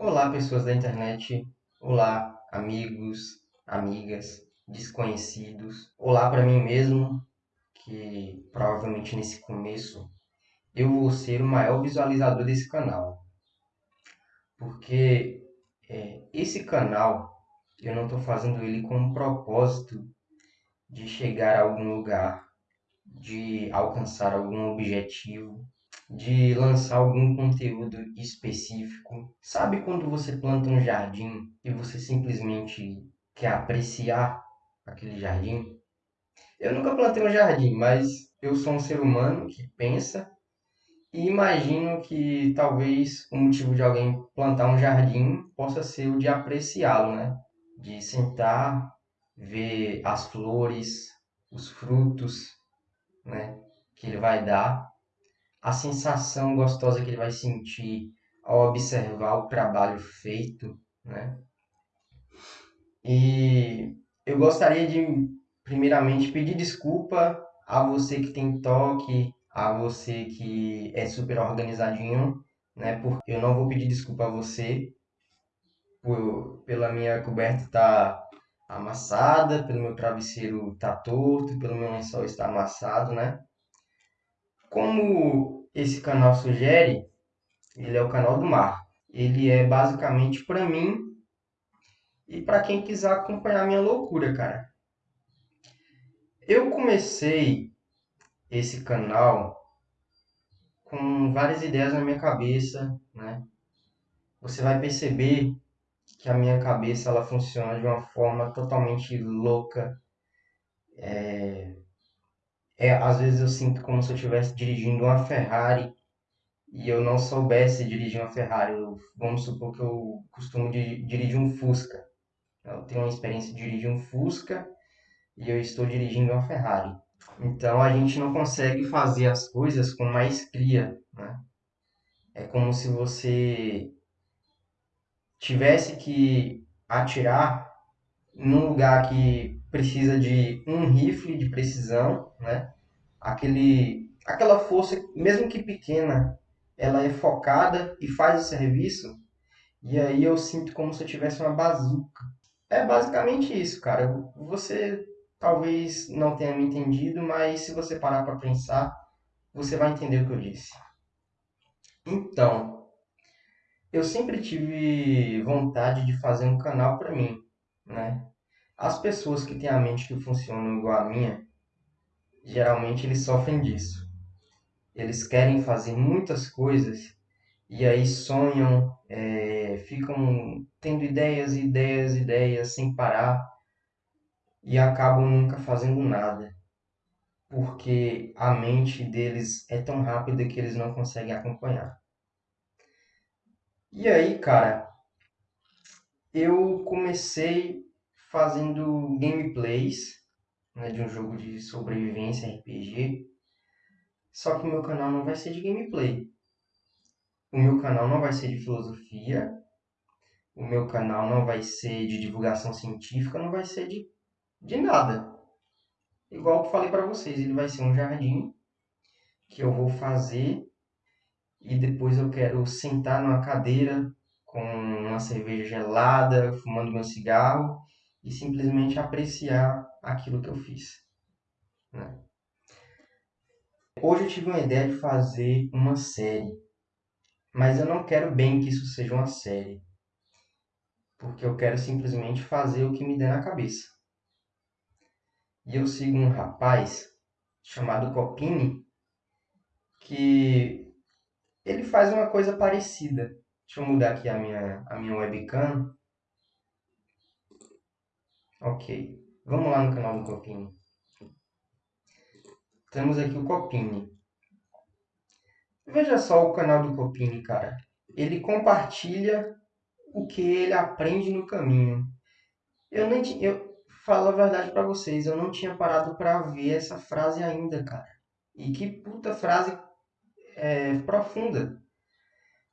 Olá, pessoas da internet. Olá, amigos, amigas, desconhecidos. Olá para mim mesmo, que provavelmente nesse começo eu vou ser o maior visualizador desse canal. Porque é, esse canal eu não estou fazendo ele com o propósito de chegar a algum lugar, de alcançar algum objetivo de lançar algum conteúdo específico. Sabe quando você planta um jardim e você simplesmente quer apreciar aquele jardim? Eu nunca plantei um jardim, mas eu sou um ser humano que pensa e imagino que talvez o motivo de alguém plantar um jardim possa ser o de apreciá-lo, né? De sentar, ver as flores, os frutos, né? Que ele vai dar a sensação gostosa que ele vai sentir ao observar o trabalho feito, né? E eu gostaria de, primeiramente, pedir desculpa a você que tem toque, a você que é super organizadinho, né? Porque eu não vou pedir desculpa a você por, pela minha coberta estar tá amassada, pelo meu travesseiro estar tá torto, pelo meu lençol estar amassado, né? Como esse canal sugere, ele é o canal do mar. Ele é basicamente para mim e para quem quiser acompanhar minha loucura, cara. Eu comecei esse canal com várias ideias na minha cabeça, né? Você vai perceber que a minha cabeça ela funciona de uma forma totalmente louca. É, é, às vezes eu sinto como se eu estivesse dirigindo uma Ferrari e eu não soubesse dirigir uma Ferrari. Eu, vamos supor que eu costumo de, dirigir um Fusca. Eu tenho uma experiência de dirigir um Fusca e eu estou dirigindo uma Ferrari. Então a gente não consegue fazer as coisas com maestria, né? É como se você tivesse que atirar num lugar que precisa de um rifle de precisão, né? Aquele, aquela força, mesmo que pequena, ela é focada e faz o serviço. E aí eu sinto como se eu tivesse uma bazuca. É basicamente isso, cara. Você talvez não tenha me entendido, mas se você parar para pensar, você vai entender o que eu disse. Então, eu sempre tive vontade de fazer um canal para mim, né? As pessoas que têm a mente que funciona igual a minha, geralmente eles sofrem disso. Eles querem fazer muitas coisas e aí sonham, é, ficam tendo ideias, ideias, ideias sem parar e acabam nunca fazendo nada, porque a mente deles é tão rápida que eles não conseguem acompanhar. E aí, cara, eu comecei fazendo gameplays né, de um jogo de sobrevivência RPG. Só que o meu canal não vai ser de gameplay. O meu canal não vai ser de filosofia. O meu canal não vai ser de divulgação científica, não vai ser de, de nada. Igual que falei para vocês, ele vai ser um jardim que eu vou fazer e depois eu quero sentar numa cadeira com uma cerveja gelada, fumando meu cigarro e simplesmente apreciar aquilo que eu fiz. Né? Hoje eu tive uma ideia de fazer uma série, mas eu não quero bem que isso seja uma série, porque eu quero simplesmente fazer o que me der na cabeça. E eu sigo um rapaz chamado Copini, que ele faz uma coisa parecida. Deixa eu mudar aqui a minha, a minha webcam. Ok. Vamos lá no canal do Copini. Temos aqui o Copini. Veja só o canal do Copini, cara. Ele compartilha o que ele aprende no caminho. Eu nem tinha, eu falo a verdade para vocês, eu não tinha parado para ver essa frase ainda, cara. E que puta frase é, profunda.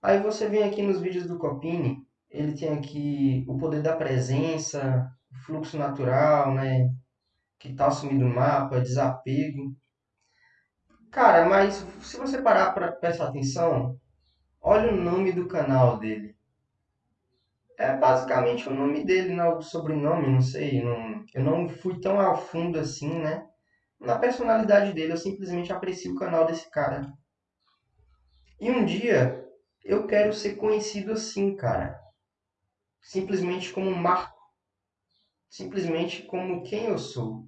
Aí você vem aqui nos vídeos do Copini, ele tem aqui o poder da presença, fluxo natural, né? Que tal sumir do mapa, desapego. Cara, mas se você parar para prestar atenção, olha o nome do canal dele. É basicamente o nome dele, não o sobrenome, não sei. Não, eu não fui tão ao fundo assim, né? Na personalidade dele, eu simplesmente aprecio o canal desse cara. E um dia eu quero ser conhecido assim, cara. Simplesmente como marco. Simplesmente como quem eu sou.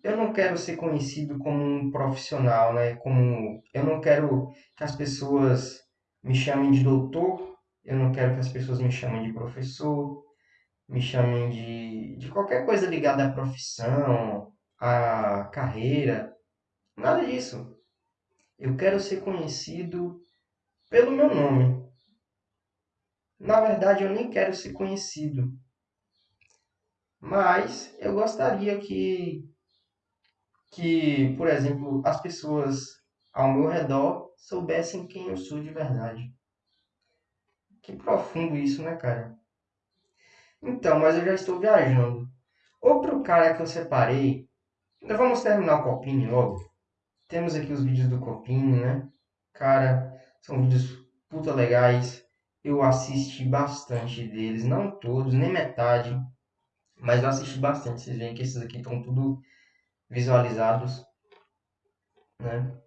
Eu não quero ser conhecido como um profissional, né? Como eu não quero que as pessoas me chamem de doutor, eu não quero que as pessoas me chamem de professor, me chamem de, de qualquer coisa ligada à profissão, à carreira. Nada disso. Eu quero ser conhecido pelo meu nome. Na verdade, eu nem quero ser conhecido. Mas eu gostaria que, que, por exemplo, as pessoas ao meu redor soubessem quem eu sou de verdade. Que profundo isso, né, cara? Então, mas eu já estou viajando. Outro cara que eu separei. Então vamos terminar o Copini logo. Temos aqui os vídeos do Copini, né? Cara, são vídeos puta legais. Eu assisti bastante deles, não todos, nem metade. Mas eu assisti bastante. Vocês veem que esses aqui estão tudo visualizados, né?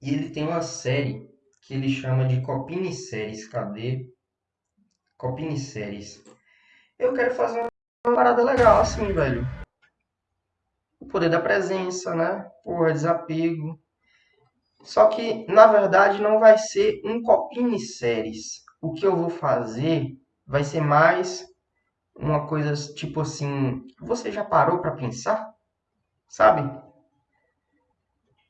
E ele tem uma série que ele chama de Copini Séries. Cadê? Copini Séries. Eu quero fazer uma parada legal assim, velho. O poder da presença, né? Porra, desapego. Só que, na verdade, não vai ser um Copini Séries. O que eu vou fazer vai ser mais uma coisa tipo assim, você já parou para pensar? Sabe?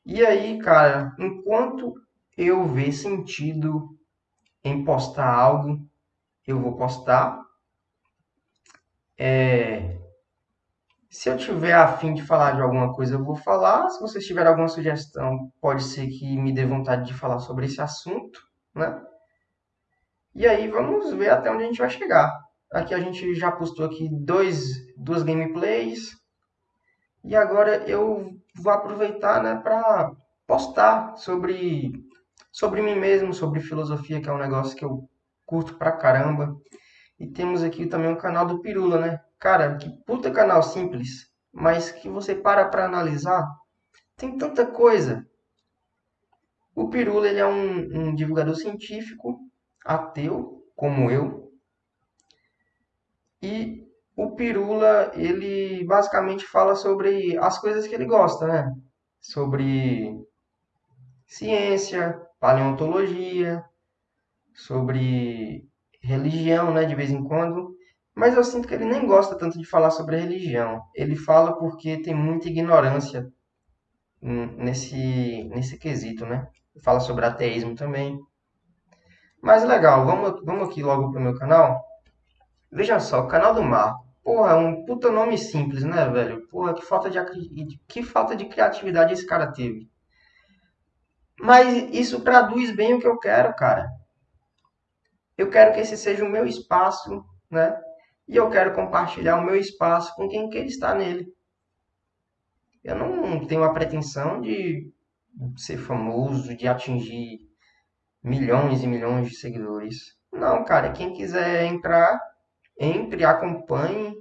E aí, cara, enquanto eu ver sentido em postar algo, eu vou postar. É... Se eu tiver afim de falar de alguma coisa, eu vou falar. Se vocês tiverem alguma sugestão, pode ser que me dê vontade de falar sobre esse assunto, né? E aí vamos ver até onde a gente vai chegar. Aqui a gente já postou aqui dois, duas gameplays. E agora eu vou aproveitar né, para postar sobre, sobre mim mesmo, sobre filosofia, que é um negócio que eu curto pra caramba. E temos aqui também o canal do Pirula, né? Cara, que puta canal simples, mas que você para pra analisar, tem tanta coisa. O Pirula ele é um, um divulgador científico, ateu, como eu, e o Pirula, ele basicamente fala sobre as coisas que ele gosta, né? Sobre ciência, paleontologia, sobre religião, né, de vez em quando. Mas eu sinto que ele nem gosta tanto de falar sobre religião. Ele fala porque tem muita ignorância nesse, nesse quesito, né? Fala sobre ateísmo também. Mas legal, vamos, vamos aqui logo pro meu canal. Veja só, canal do Marco. Porra, é um puta nome simples, né, velho? Porra, que falta de, que falta de criatividade esse cara teve. Mas isso traduz bem o que eu quero, cara. Eu quero que esse seja o meu espaço, né? E eu quero compartilhar o meu espaço com quem quer estar nele. Eu não tenho a pretensão de ser famoso, de atingir milhões e milhões de seguidores. Não, cara, quem quiser entrar, entre, acompanhe.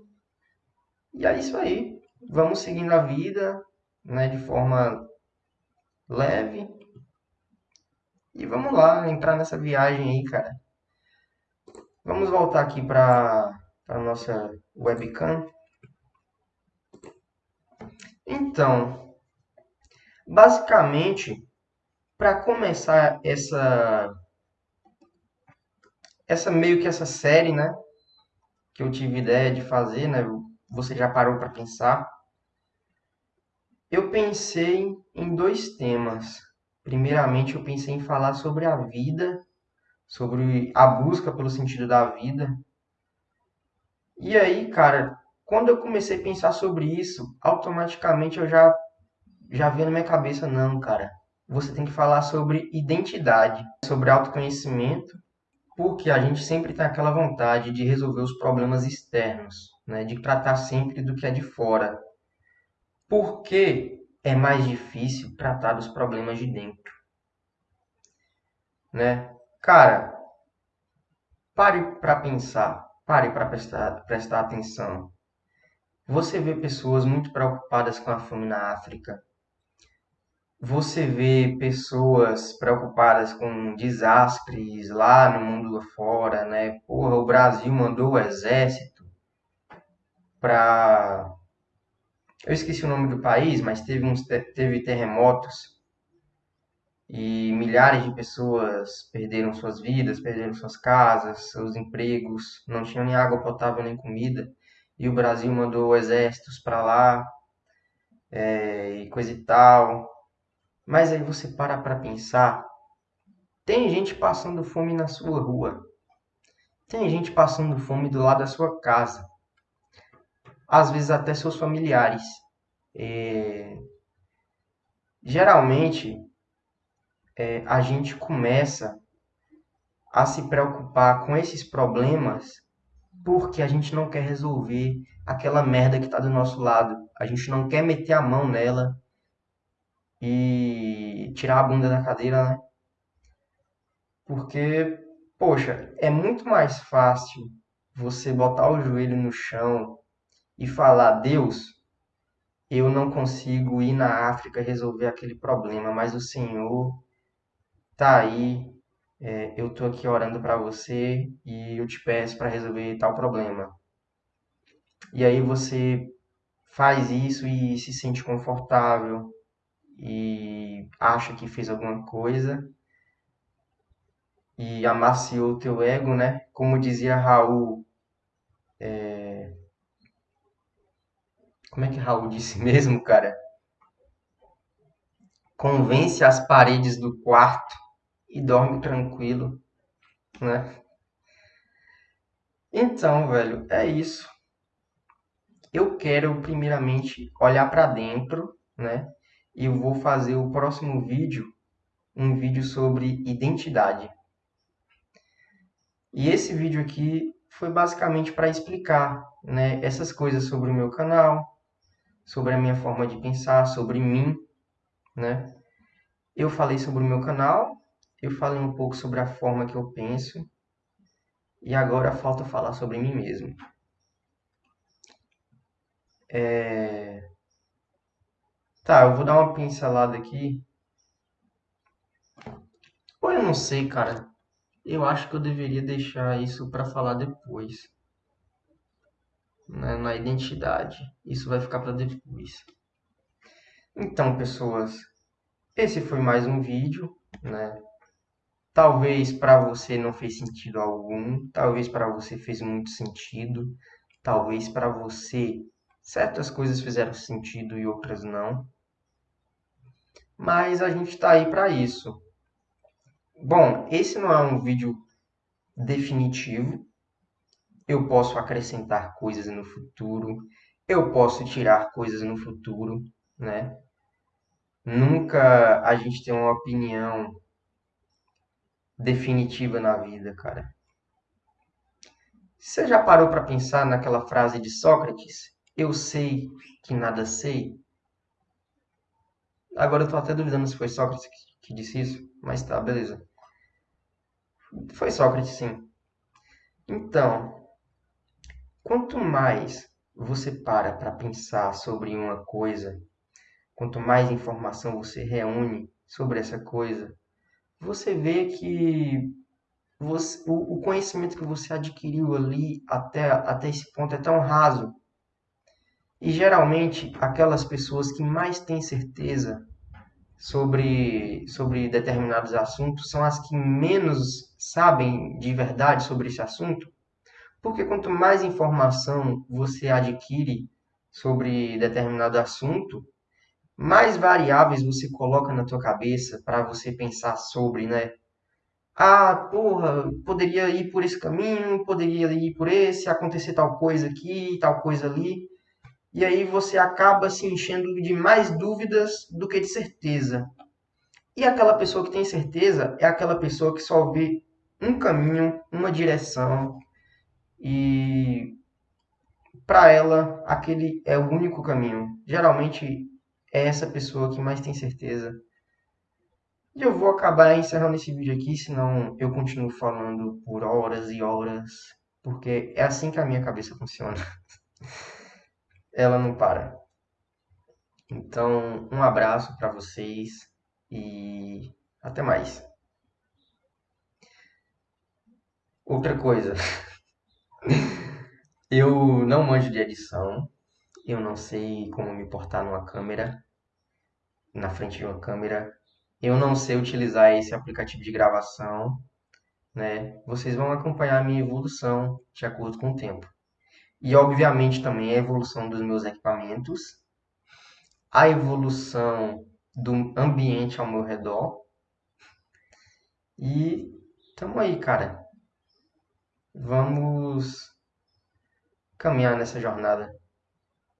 E é isso aí. Vamos seguindo a vida, né, de forma leve. E vamos lá, entrar nessa viagem aí, cara. Vamos voltar aqui para a nossa webcam. Então, basicamente, para começar essa essa meio que essa série, né, que eu tive ideia de fazer, né? Você já parou para pensar? Eu pensei em dois temas. Primeiramente, eu pensei em falar sobre a vida, sobre a busca pelo sentido da vida. E aí, cara, quando eu comecei a pensar sobre isso, automaticamente eu já já vi na minha cabeça, não, cara. Você tem que falar sobre identidade, sobre autoconhecimento porque a gente sempre tem aquela vontade de resolver os problemas externos, né? de tratar sempre do que é de fora. Por que é mais difícil tratar dos problemas de dentro? Né? Cara, Pare para pensar, pare para prestar, prestar atenção. Você vê pessoas muito preocupadas com a fome na África. Você vê pessoas preocupadas com desastres lá no mundo afora, né? Porra, o Brasil mandou o exército para eu esqueci o nome do país, mas teve uns teve terremotos e milhares de pessoas perderam suas vidas, perderam suas casas, seus empregos, não tinham nem água potável nem comida. E o Brasil mandou exércitos para lá é, e coisa e tal. Mas aí você para para pensar, tem gente passando fome na sua rua. Tem gente passando fome do lado da sua casa. Às vezes até seus familiares. É... Geralmente, é, a gente começa a se preocupar com esses problemas porque a gente não quer resolver aquela merda que está do nosso lado. A gente não quer meter a mão nela e tirar a bunda da cadeira, né? Porque, poxa, é muito mais fácil você botar o joelho no chão e falar: Deus, eu não consigo ir na África resolver aquele problema, mas o Senhor tá aí, é, eu tô aqui orando para você e eu te peço para resolver tal problema. E aí você faz isso e se sente confortável e acha que fez alguma coisa e amaciou o teu ego, né? Como dizia Raul, é... como é que Raul disse mesmo, cara? Convence as paredes do quarto e dorme tranquilo, né? Então, velho, é isso. Eu quero primeiramente olhar para dentro, né? Eu vou fazer o próximo vídeo, um vídeo sobre identidade. E esse vídeo aqui foi basicamente para explicar, né, essas coisas sobre o meu canal, sobre a minha forma de pensar, sobre mim, né? Eu falei sobre o meu canal, eu falei um pouco sobre a forma que eu penso e agora falta falar sobre mim mesmo. É... Tá, eu vou dar uma pincelada aqui. Ou eu não sei, cara. Eu acho que eu deveria deixar isso para falar depois. Né? Na identidade. Isso vai ficar para depois. Então, pessoas, esse foi mais um vídeo, né? Talvez para você não fez sentido algum, talvez para você fez muito sentido, talvez para você certas coisas fizeram sentido e outras não. Mas a gente está aí para isso. Bom, esse não é um vídeo definitivo. Eu posso acrescentar coisas no futuro, eu posso tirar coisas no futuro, né? Nunca a gente tem uma opinião definitiva na vida, cara. Você já parou para pensar naquela frase de Sócrates? Eu sei que nada sei. Agora eu tô até duvidando se foi Sócrates que disse isso, mas tá, beleza. Foi Sócrates, sim. Então, quanto mais você para para pensar sobre uma coisa, quanto mais informação você reúne sobre essa coisa, você vê que você, o, o, conhecimento que você adquiriu ali até, até esse ponto é tão raso. E geralmente aquelas pessoas que mais têm certeza sobre, sobre determinados assuntos são as que menos sabem de verdade sobre esse assunto. Porque quanto mais informação você adquire sobre determinado assunto, mais variáveis você coloca na tua cabeça para você pensar sobre, né? Ah, porra, poderia ir por esse caminho, poderia ir por esse, acontecer tal coisa aqui, tal coisa ali. E aí você acaba se enchendo de mais dúvidas do que de certeza. E aquela pessoa que tem certeza é aquela pessoa que só vê um caminho, uma direção e para ela aquele é o único caminho. Geralmente é essa pessoa que mais tem certeza E eu vou acabar encerrando esse vídeo aqui, senão eu continuo falando por horas e horas, porque é assim que a minha cabeça funciona. Ela não para. Então, um abraço para vocês e até mais. Outra coisa, eu não manjo de edição, eu não sei como me portar numa câmera, na frente de uma câmera, eu não sei utilizar esse aplicativo de gravação, né? Vocês vão acompanhar a minha evolução de acordo com o tempo. E obviamente também a evolução dos meus equipamentos, a evolução do ambiente ao meu redor. E tamo aí, cara. Vamos caminhar nessa jornada.